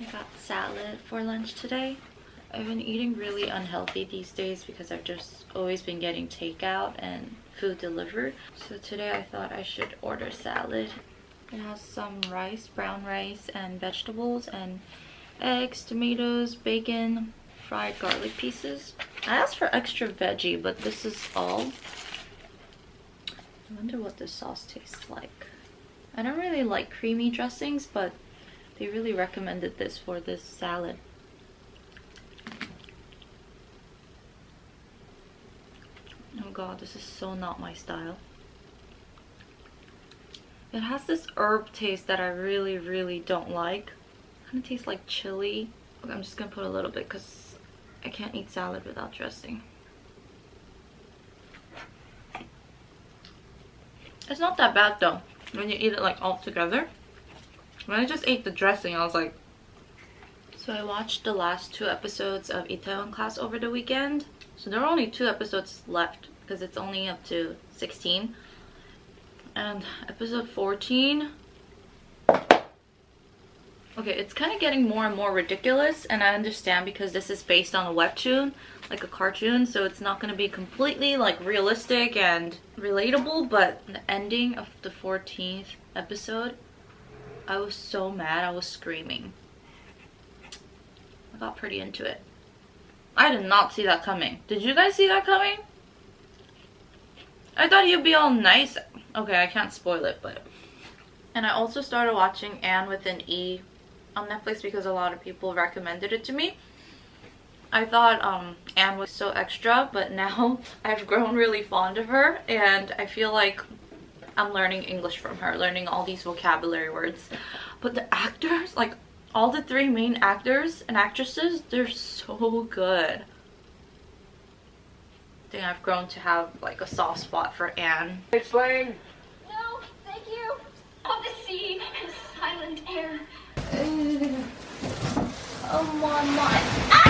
I got salad for lunch today. I've been eating really unhealthy these days because I've just always been getting takeout and food delivered. So today I thought I should order salad. It has some rice, brown rice, and vegetables, and eggs, tomatoes, bacon, fried garlic pieces. I asked for extra veggie, but this is all. I wonder what this sauce tastes like. I don't really like creamy dressings, but they really recommended this for this salad. Oh god, this is so not my style. It has this herb taste that I really, really don't like. Kind of tastes like chili. Okay, I'm just gonna put a little bit because I can't eat salad without dressing. It's not that bad though, when you eat it like all together. When I just ate the dressing, I was like... So I watched the last two episodes of Itaewon Class over the weekend. So there are only two episodes left because it's only up to 16. And episode 14... Okay, it's kind of getting more and more ridiculous and I understand because this is based on a webtoon, like a cartoon, so it's not going to be completely like realistic and relatable, but the ending of the 14th episode I was so mad. I was screaming. I got pretty into it. I did not see that coming. Did you guys see that coming? I thought you'd be all nice. Okay, I can't spoil it, but... And I also started watching Anne with an E on Netflix because a lot of people recommended it to me. I thought um, Anne was so extra, but now I've grown really fond of her and I feel like I'm learning English from her, learning all these vocabulary words. But the actors, like all the three main actors and actresses, they're so good. I think I've grown to have like a soft spot for Anne. Explain. No, thank you. Of the sea and silent air. oh my my. Ah!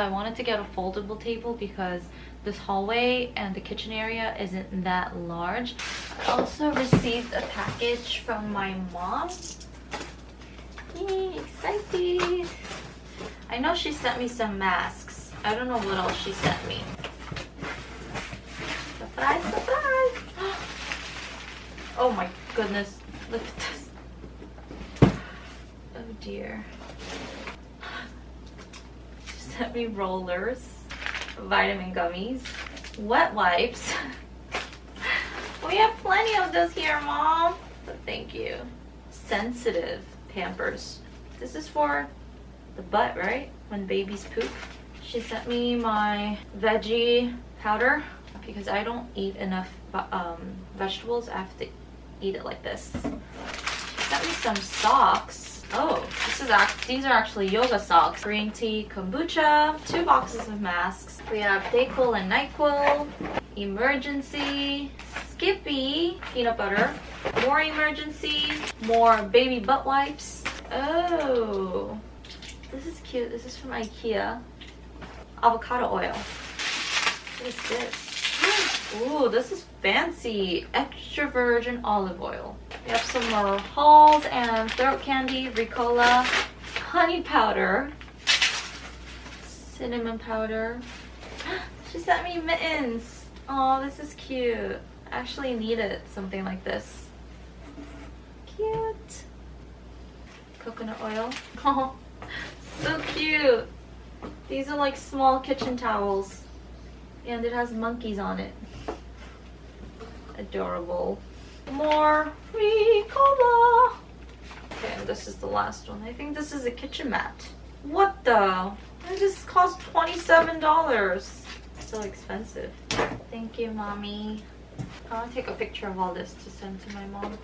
I wanted to get a foldable table because this hallway and the kitchen area isn't that large. I also received a package from my mom. Yay, excited! I know she sent me some masks. I don't know what else she sent me. Surprise, surprise! Oh my goodness. Look at this. Oh dear. Sent me rollers, vitamin gummies, wet wipes. we have plenty of those here, Mom. But thank you. Sensitive Pampers. This is for the butt, right? When babies poop. She sent me my veggie powder because I don't eat enough um, vegetables. I have to eat it like this. She sent me some socks. Oh, this is act these are actually yoga socks. Green tea, kombucha, two boxes of masks. We have Dayquil and NyQuil, Emergen-C, Skippy, peanut butter, more Emergen-C, more baby butt wipes. Oh, this is cute. This is from Ikea. Avocado oil. What is this? Ooh, this is fancy. Extra virgin olive oil. We have some more Halls and throat candy, Ricola, honey powder, cinnamon powder. She sent me mittens. Oh, this is cute. I actually needed something like this. Cute. Coconut oil. Oh, so cute. These are like small kitchen towels. And it has monkeys on it adorable. More Ricola. Okay, and this is the last one. I think this is a kitchen mat. What the? This cost $27. So expensive. Thank you, mommy. I want to take a picture of all this to send to my mom.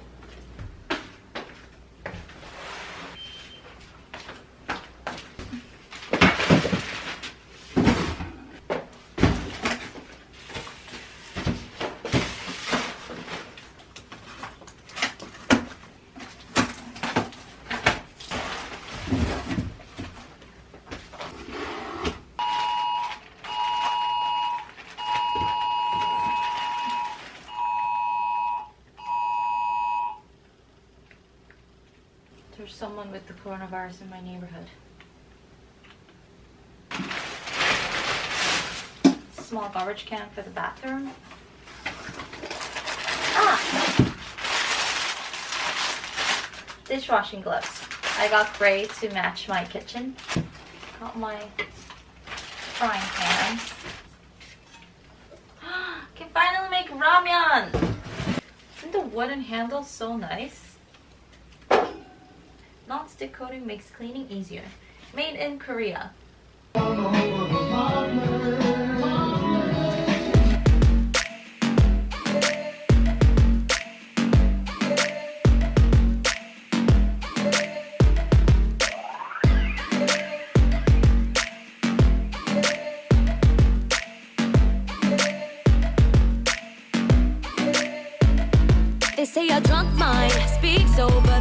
There's someone with the coronavirus in my neighborhood. Small garbage can for the bathroom. Ah! Dishwashing gloves. I got gray to match my kitchen. Got my frying pan. Can finally make ramyun! Isn't the wooden handle so nice? Non-stick coating makes cleaning easier. Made in Korea. They say a drunk mind speaks over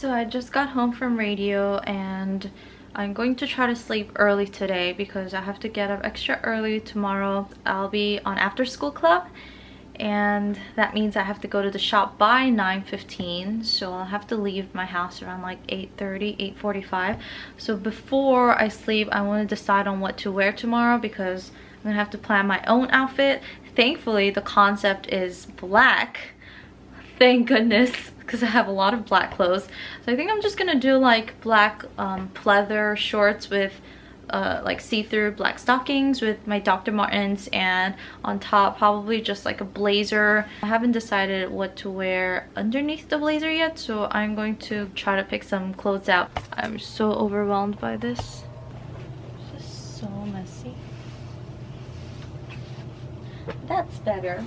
So I just got home from radio and I'm going to try to sleep early today because I have to get up extra early tomorrow. I'll be on after school club and that means I have to go to the shop by 9.15 so I'll have to leave my house around like 8.30, 8.45 so before I sleep I want to decide on what to wear tomorrow because I'm gonna have to plan my own outfit. Thankfully the concept is black thank goodness because I have a lot of black clothes. So I think I'm just gonna do like black um, pleather shorts with uh, like see-through black stockings with my Dr. Martens and on top probably just like a blazer. I haven't decided what to wear underneath the blazer yet so I'm going to try to pick some clothes out. I'm so overwhelmed by this. It's just so messy. That's better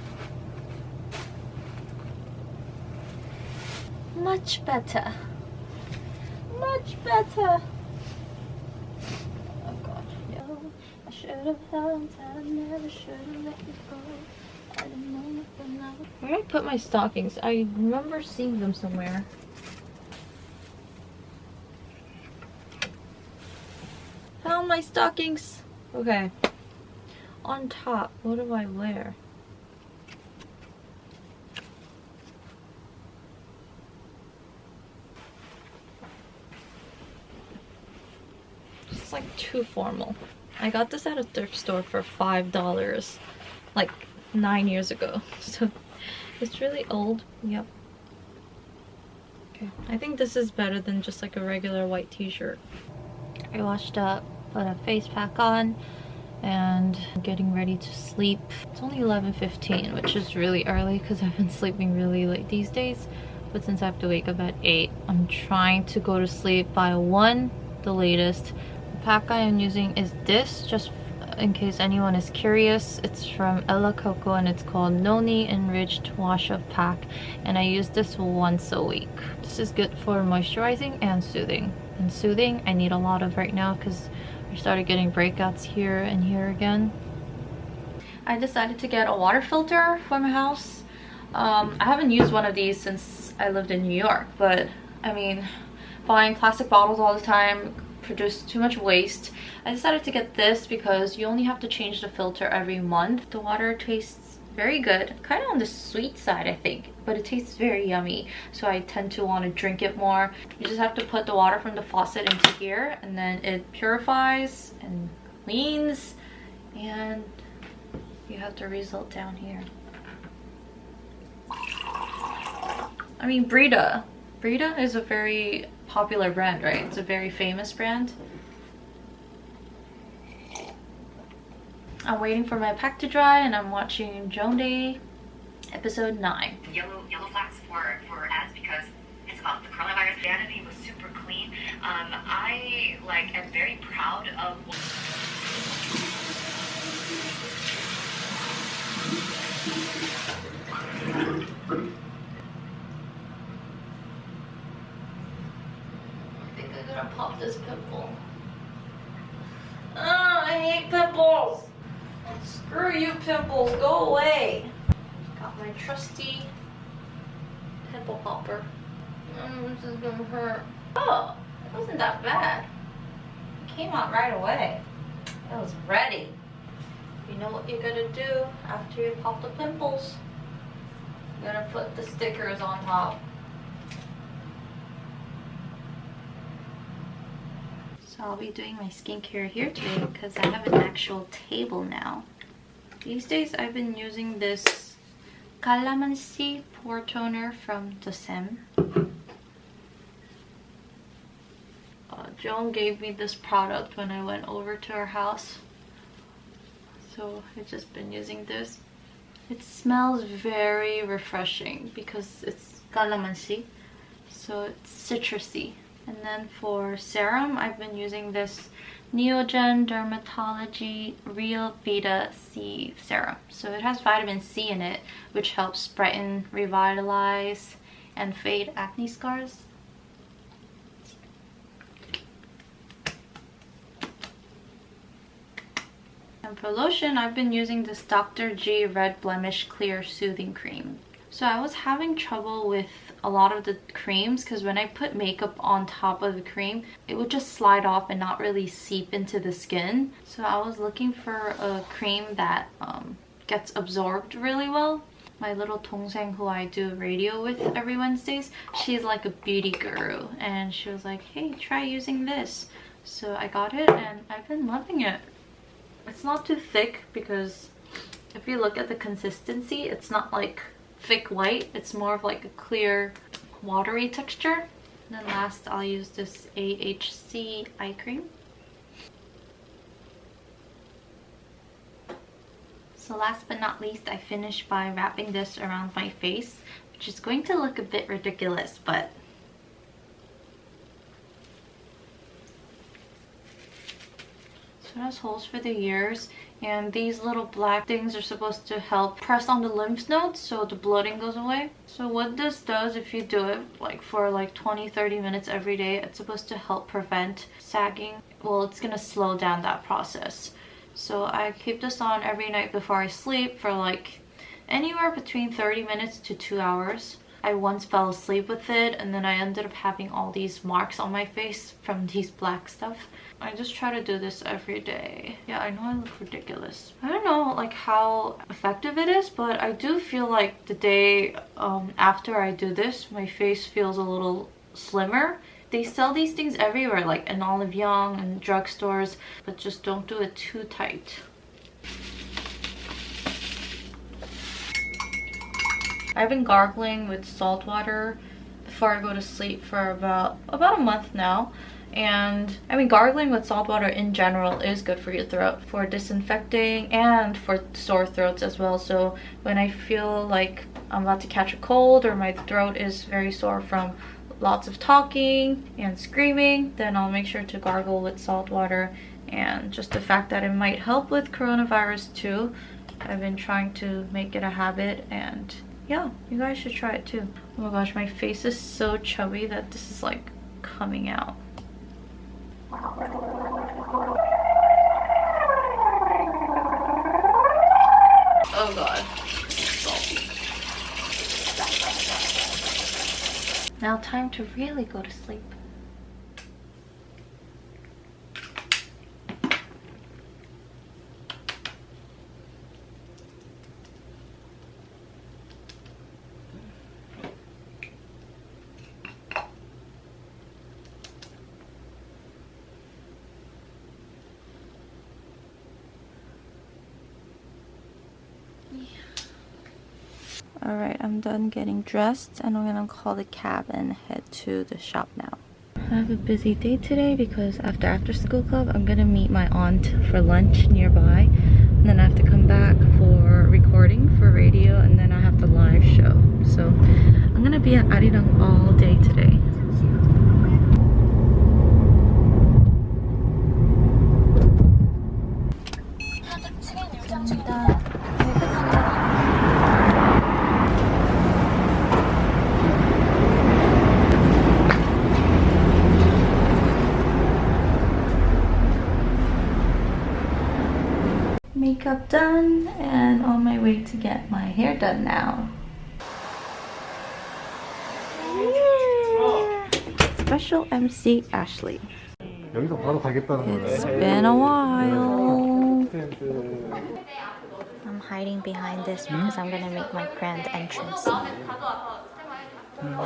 much better. Much better. Oh god. Yo i should have held i never should have let you go. I didn't know nothing where did i put my stockings? I remember seeing them somewhere. Found my stockings. Okay. On top. What do i wear Like too formal. I got this at a thrift store for five dollars, like nine years ago. So it's really old. Yep. Okay, I think this is better than just like a regular white t-shirt. I washed up, put a face pack on, and getting ready to sleep. It's only 11.15, which is really early because I've been sleeping really late these days. But since I have to wake up at 8, I'm trying to go to sleep by 1, the latest pack I am using is this, just in case anyone is curious. It's from Ella Coco and it's called Noni Enriched Wash Up Pack. And I use this once a week. This is good for moisturizing and soothing. And soothing, I need a lot of right now because I started getting breakouts here and here again. I decided to get a water filter for my house. Um, I haven't used one of these since I lived in New York, but I mean, buying plastic bottles all the time produce too much waste. I decided to get this because you only have to change the filter every month. The water tastes very good, kind of on the sweet side I think, but it tastes very yummy. So I tend to want to drink it more. You just have to put the water from the faucet into here and then it purifies and cleans and you have the result down here. I mean Brita. Brita is a very popular brand, right? It's a very famous brand. I'm waiting for my pack to dry and I'm watching Joan Day episode 9. yellow yellow flags for ads because it's about the coronavirus. Vanity was super clean. Um, I like am very proud of. I think I'm gonna pop this pimple. Oh, I hate pimples! Screw you pimples, go away! Got my trusty pimple popper. Mm, this is gonna hurt. Oh, it wasn't that bad. It came out right away. I was ready. You know what you're gonna do after you pop the pimples? You're gonna put the stickers on top. I'll be doing my skincare here today because I have an actual table now. These days I've been using this Calamansi Pore Toner from Dosem. Uh, Joan gave me this product when I went over to her house. So I've just been using this. It smells very refreshing because it's calamansi. So it's citrusy. And then for serum, I've been using this Neogen Dermalogy Real Vita C serum. So it has vitamin C in it, which helps brighten, revitalize, and fade acne scars. And for lotion, I've been using this Dr. G Red Blemish Clear Soothing Cream. So I was having trouble with a lot of the creams because when I put makeup on top of the cream, it would just slide off and not really seep into the skin. So I was looking for a cream that um, gets absorbed really well. My little dongsaeng who I do radio with every Wednesdays, she's like a beauty guru and she was like, hey, try using this. So I got it and I've been loving it. It's not too thick because if you look at the consistency, it's not like thick white. It's more of like a clear watery texture. And then last I'll use this AHC eye cream. So last but not least, I finished by wrapping this around my face, which is going to look a bit ridiculous, but So it has holes for the ears and these little black things are supposed to help press on the lymph nodes so the bloating goes away. So what this does if you do it like for like 20-30 minutes every day, it's supposed to help prevent sagging. Well, it's gonna slow down that process. So I keep this on every night before I sleep for like anywhere between 30 minutes to 2 hours. I once fell asleep with it and then I ended up having all these marks on my face from these black stuff. I just try to do this every day. Yeah, I know I look ridiculous. I don't know like how effective it is, but I do feel like the day um, after I do this, my face feels a little slimmer. They sell these things everywhere, like in Olive Young and drugstores, but just don't do it too tight. I've been gargling with salt water before I go to sleep for about about a month now and I mean gargling with salt water in general is good for your throat for disinfecting and for sore throats as well. So when I feel like I'm about to catch a cold or my throat is very sore from lots of talking and screaming then I'll make sure to gargle with salt water. And just the fact that it might help with coronavirus too I've been trying to make it a habit and yeah you guys should try it too. Oh my gosh my face is so chubby that this is like coming out Oh god. Salty. Now time to really go to sleep. Alright, I'm done getting dressed and I'm gonna call the cab and head to the shop now. I have a busy day today because after after school club I'm gonna meet my aunt for lunch nearby and then I have to come back for recording for radio and then I have the live show. So I'm gonna be at Arirang all day today. makeup done and on my way to get my hair done now. Special MC Ashley. 여기서 바로 가겠다는 It's been a while. I'm hiding behind this because I'm gonna make my grand entrance.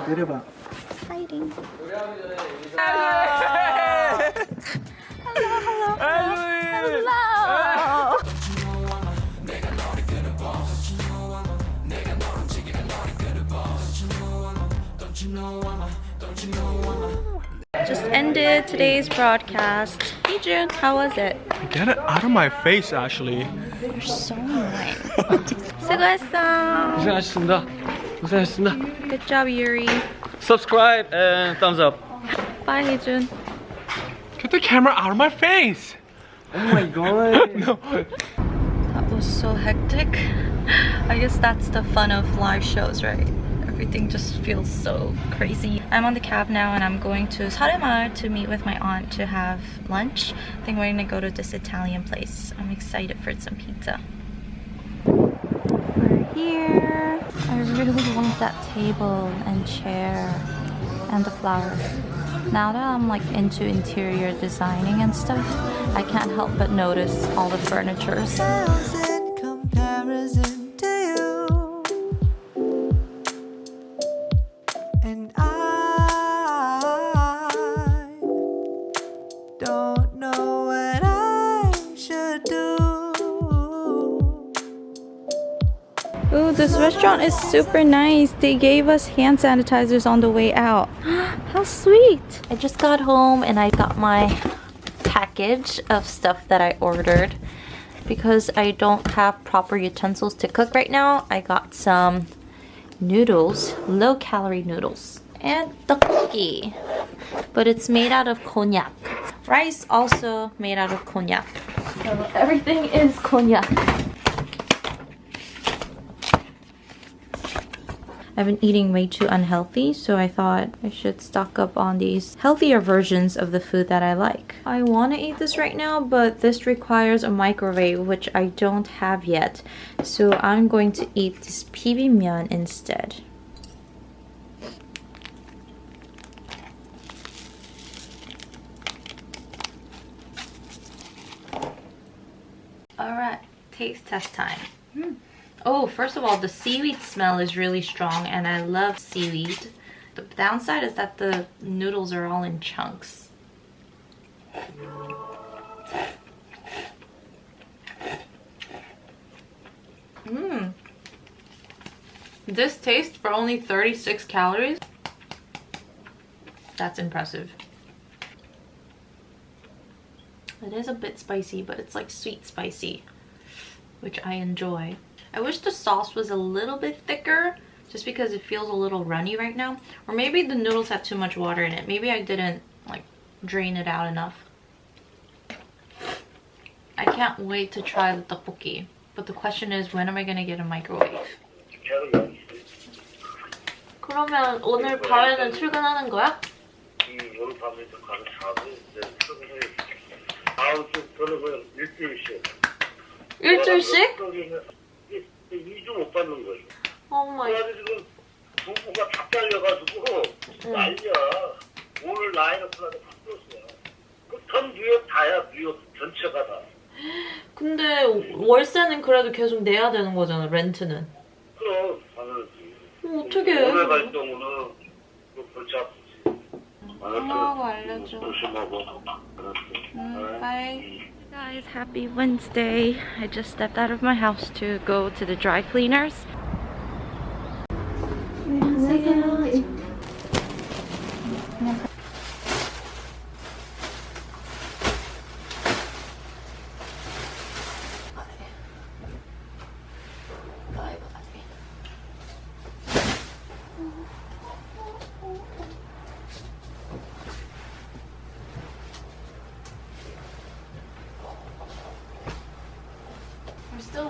내려봐. Hiding. Hello. Just ended today's broadcast. Hey June, how was it? Get it out of my face, Ashley. You're so annoying. 수고했어. 고생하셨습니다. 고생하셨습니다. Good job, Yuri. Subscribe and thumbs up. Bye, Heejun. Get the camera out of my face. Oh my god. no. That was so hectic. I guess that's the fun of live shows, right? Everything just feels so crazy. I'm on the cab now and I'm going to Saremar to meet with my aunt to have lunch. I think we're gonna go to this Italian place. I'm excited for some pizza. We're here. I really want that table and chair and the flowers. Now that I'm like into interior designing and stuff, I can't help but notice all the furnitures. Restaurant is super nice. They gave us hand sanitizers on the way out. How sweet! I just got home and I got my package of stuff that I ordered. Because I don't have proper utensils to cook right now, I got some noodles, low calorie noodles, and tteokbokki. But it's made out of konjac. Rice also made out of konjac. So everything is konjac. I've been eating way too unhealthy, so I thought I should stock up on these healthier versions of the food that I like. I want to eat this right now, but this requires a microwave, which I don't have yet. So I'm going to eat this bibimbap instead. Alright, taste test time. Hmm. Oh, first of all, the seaweed smell is really strong and I love seaweed. The downside is that the noodles are all in chunks. Mmm. This tastes for only 36 calories. That's impressive. It is a bit spicy, but it's like sweet spicy, which I enjoy. I wish the sauce was a little bit thicker just because it feels a little runny right now. Or maybe the noodles have too much water in it. Maybe I didn't like drain it out enough. I can't wait to try the tteokbokki. But the question is when am I gonna get a microwave? 그러면 오늘 밤에는 출근하는 거야? 오늘 밤에 좀 가서 자고 이제 출근해야지. 아우 좀 저는 그냥 일주일씩. 일주일씩? 2주 못 받는 거예요. 오 마이 그래가지고 지금 부부가 다 잘려가지고 난리야. 오늘 라인업플라도 바뀌었어요. 그전 뉴욕 다야 뉴욕 전체가 다. 근데 월세는 그래도 계속 내야 되는 거잖아 렌트는 그럼 당연하지. 어, 갈 경우는 그 골치 아프지. 엄마하고 알려줘. 조심하고. 알았어. Bye. Guys, happy Wednesday. I just stepped out of my house to go to the dry cleaners.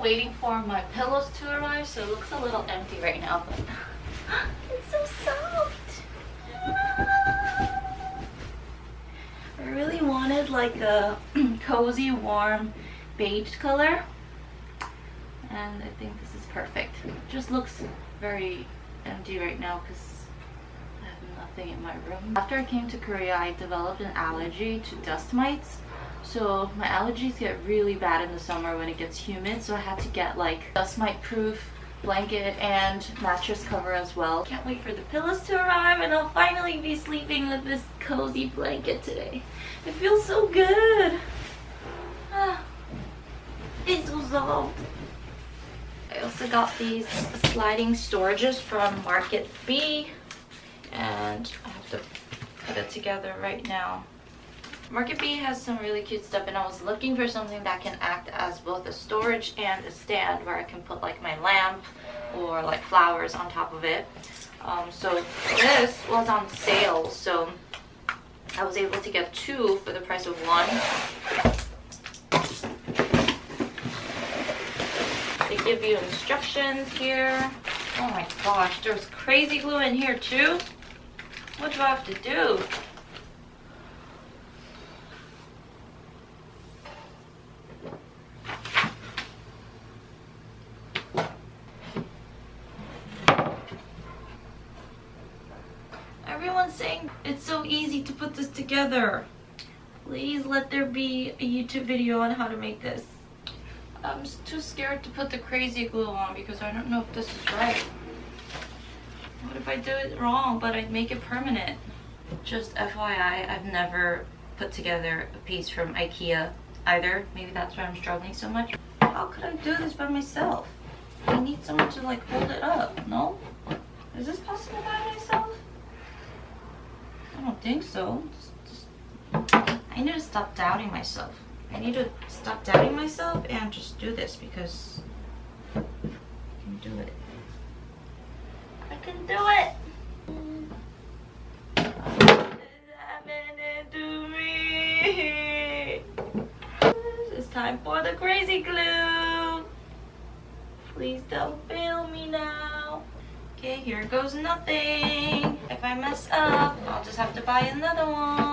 Waiting for my pillows to arrive, so it looks a little empty right now, but it's so soft. Ah. I really wanted like a cozy, warm beige color, and I think this is perfect. Just looks very empty right now because I have nothing in my room. After I came to Korea, I developed an allergy to dust mites. So my allergies get really bad in the summer when it gets humid. So I had to get like dust mite proof blanket and mattress cover as well. Can't wait for the pillows to arrive and I'll finally be sleeping with this cozy blanket today. It feels so good. It's so soft. I also got these sliding storages from Market B and I have to put it together right now. Market B has some really cute stuff and I was looking for something that can act as both a storage and a stand where I can put like my lamp or like flowers on top of it. Um, so this was on sale so I was able to get two for the price of one. They give you instructions here. Oh my gosh, there's crazy glue in here too. What do I have to do? Everyone's saying it's so easy to put this together. Please let there be a YouTube video on how to make this. I'm too scared to put the crazy glue on because I don't know if this is right. What if I do it wrong but I make it permanent? Just FYI, I've never put together a piece from Ikea either. Maybe that's why I'm struggling so much. How could I do this by myself? I need someone to like hold it up, no? Is this possible by myself? I don't think so. I need to stop doubting myself. I need to stop doubting myself and just do this because I can do it. I can do it. It's time for the crazy glue. Please don't fail me now. Okay, here goes nothing. If I mess up, I'll just have to buy another one.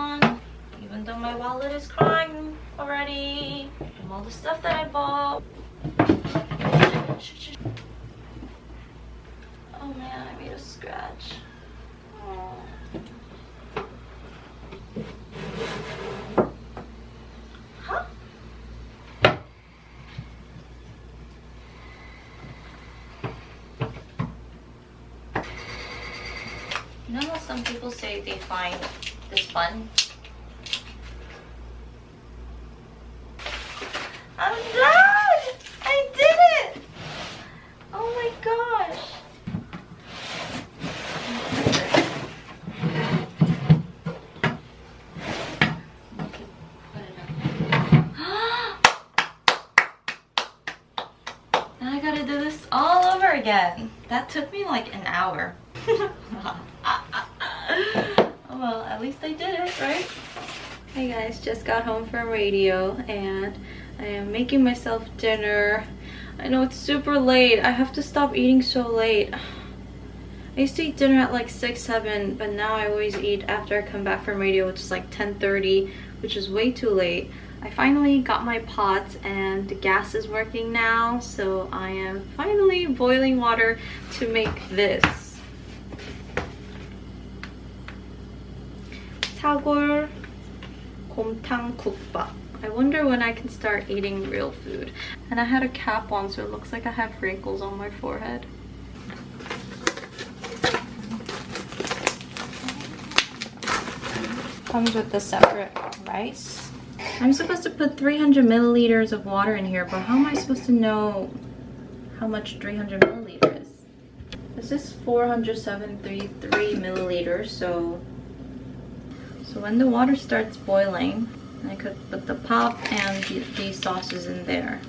Though my wallet is crying already from all the stuff that I bought. Oh man, I made a scratch. Huh? You know how some people say they find this fun? I'm done! I did it! Oh my gosh! Now I gotta do this all over again. That took me like an hour. oh well, at least I did it, right? Hey guys, got home from radio and I am making myself dinner. I know it's super late. I have to stop eating so late. I used to eat dinner at like 6, 7, but now I always eat after I come back from radio, which is like 10.30, which is way too late. I finally got my pots and the gas is working now, so I am finally boiling water to make this. 사골 곰탕 국밥. I wonder when I can start eating real food. And I had a cap on so it looks like I have wrinkles on my forehead. Comes with the separate rice. I'm supposed to put 300 milliliters of water in here, but how am I supposed to know how much 300 milliliters? This is 473 milliliters, so so when the water starts boiling, I could put the pop and the, these sauces in there.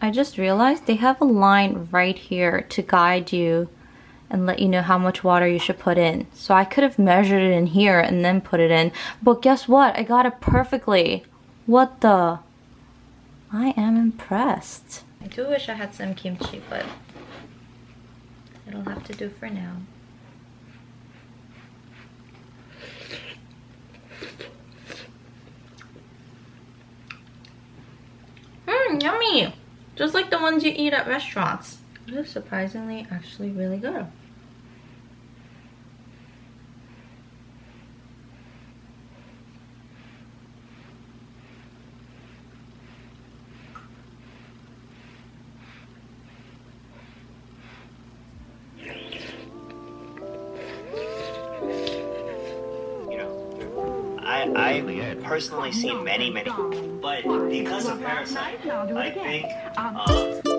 I just realized they have a line right here to guide you and let you know how much water you should put in. So I could have measured it in here and then put it in. But guess what? I got it perfectly. What the? I am impressed. I do wish I had some kimchi, but it'll have to do for now. Mmm, yummy! Just like the ones you eat at restaurants. It is surprisingly actually really good. Personally seen many many, but because of Parasite, I think. Uh,